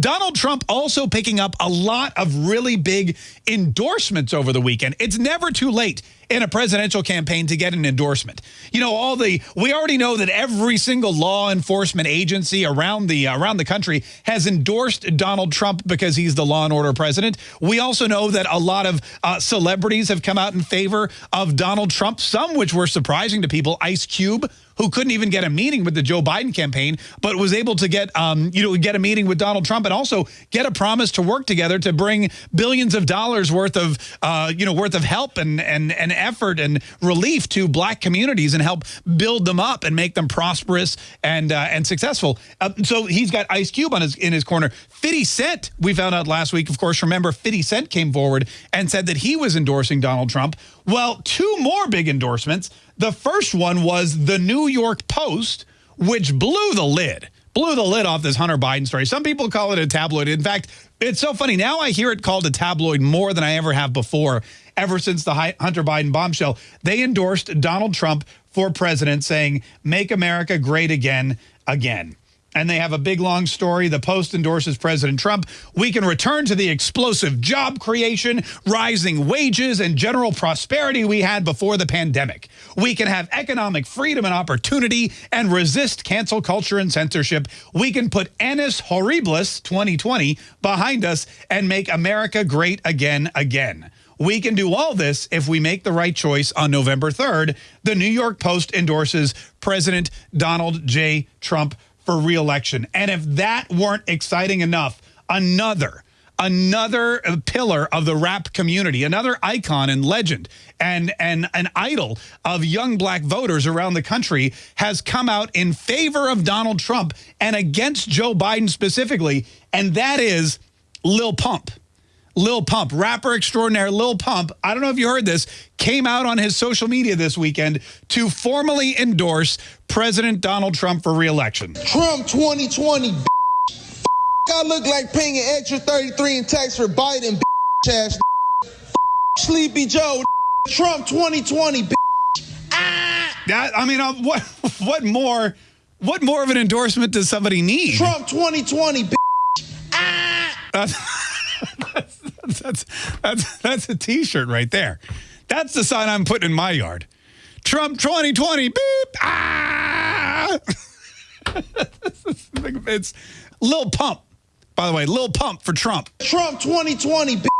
Donald Trump also picking up a lot of really big endorsements over the weekend. It's never too late in a presidential campaign to get an endorsement. You know, all the we already know that every single law enforcement agency around the around the country has endorsed Donald Trump because he's the law and order president. We also know that a lot of uh, celebrities have come out in favor of Donald Trump, some which were surprising to people. Ice Cube who couldn't even get a meeting with the Joe Biden campaign, but was able to get, um, you know, get a meeting with Donald Trump and also get a promise to work together to bring billions of dollars worth of, uh, you know, worth of help and and and effort and relief to black communities and help build them up and make them prosperous and uh, and successful. Uh, so he's got Ice Cube on his in his corner. 50 Cent, we found out last week, of course, remember 50 Cent came forward and said that he was endorsing Donald Trump. Well, two more big endorsements. The first one was the New York Post, which blew the lid, blew the lid off this Hunter Biden story. Some people call it a tabloid. In fact, it's so funny. Now I hear it called a tabloid more than I ever have before, ever since the Hunter Biden bombshell. They endorsed Donald Trump for president, saying, make America great again, again and they have a big long story. The Post endorses President Trump. We can return to the explosive job creation, rising wages, and general prosperity we had before the pandemic. We can have economic freedom and opportunity and resist cancel culture and censorship. We can put Annus Horribilis 2020 behind us and make America great again, again. We can do all this if we make the right choice on November 3rd. The New York Post endorses President Donald J. Trump for reelection. And if that weren't exciting enough, another another uh, pillar of the rap community, another icon and legend and, and an idol of young black voters around the country has come out in favor of Donald Trump and against Joe Biden specifically, and that is Lil Pump. Lil Pump, rapper extraordinaire Lil Pump, I don't know if you heard this, came out on his social media this weekend to formally endorse President Donald Trump for reelection. Trump 2020, I look like paying an extra 33 in tax for Biden, ass, Sleepy Joe, Trump 2020, ah! That, I mean, uh, what, what more, what more of an endorsement does somebody need? Trump 2020, ah! that's that's that's a T-shirt right there. That's the sign I'm putting in my yard. Trump 2020 beep ah. it's Lil Pump. By the way, Lil Pump for Trump. Trump 2020 ah.